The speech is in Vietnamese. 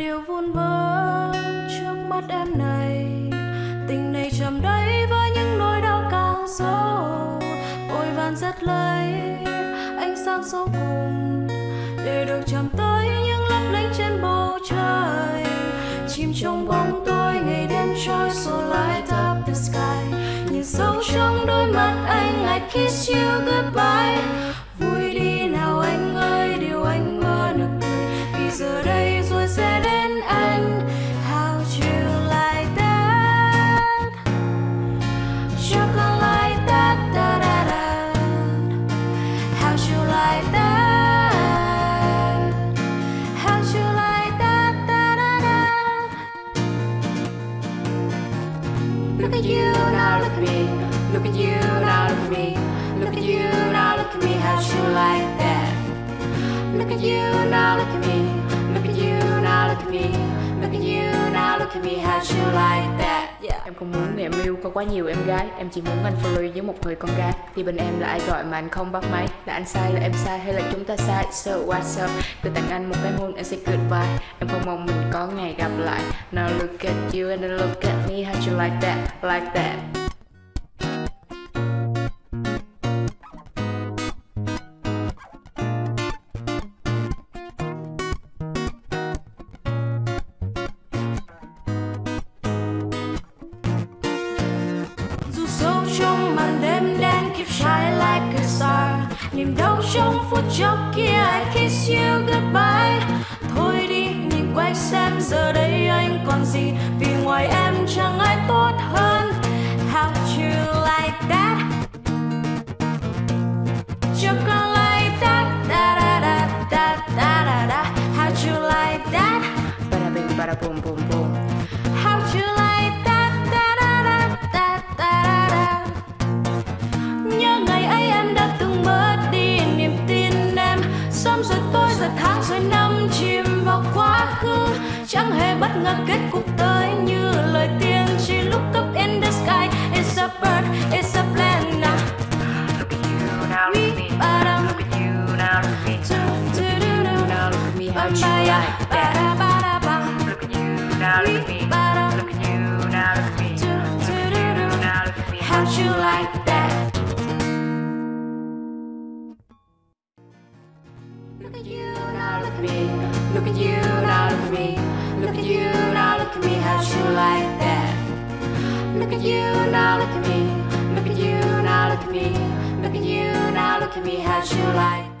điều vun vỡ trước mắt em này. Tình này chầm đấy với những nỗi đau càng sâu. Vội vàng rất lấy ánh sáng số cùng để được chạm tới những lấp lánh trên bầu trời. Chim trong bóng tối ngày đêm trôi so light up the sky. Nhìn sâu trong đôi mắt anh, I kiss you goodbye. At you now, look at me. Look at you now, look at me. How'd you like that? Look at you now, look at me. Look at you now, look at me. Look at you now, look at me. How'd you like that? Yeah. Em không muốn người em yêu có quá nhiều em gái Em chỉ muốn anh free với một người con gái Thì bên em là ai gọi mà anh không bắt máy Là anh sai là em sai hay là chúng ta sai So what's up Tôi tặng anh một cái hôn anh sẽ goodbye Em không mong mình có ngày gặp lại Now look at you and then look at me How you like that, like that niềm đau trong phút chốc kia I kiss you goodbye. Thôi đi, nhìn quay xem giờ đây anh còn gì là kết cục tới như lời tiên tri Look up in the sky, it's a bird, it's a plan now Look at you now, look at me ba Look at you now, look at me Do, do, do, do. Now look at me, how you like that ba da ba Look at you now, look at me Ba-dum. Look at you now, look at me Do, do, do, do. Now look at me, How'd you like that? Look at you now, look at me. Look at you now, look at me. Like that? Look at you now, look at me. Look at you now, look at me. Look at you now, look at me. How'd you like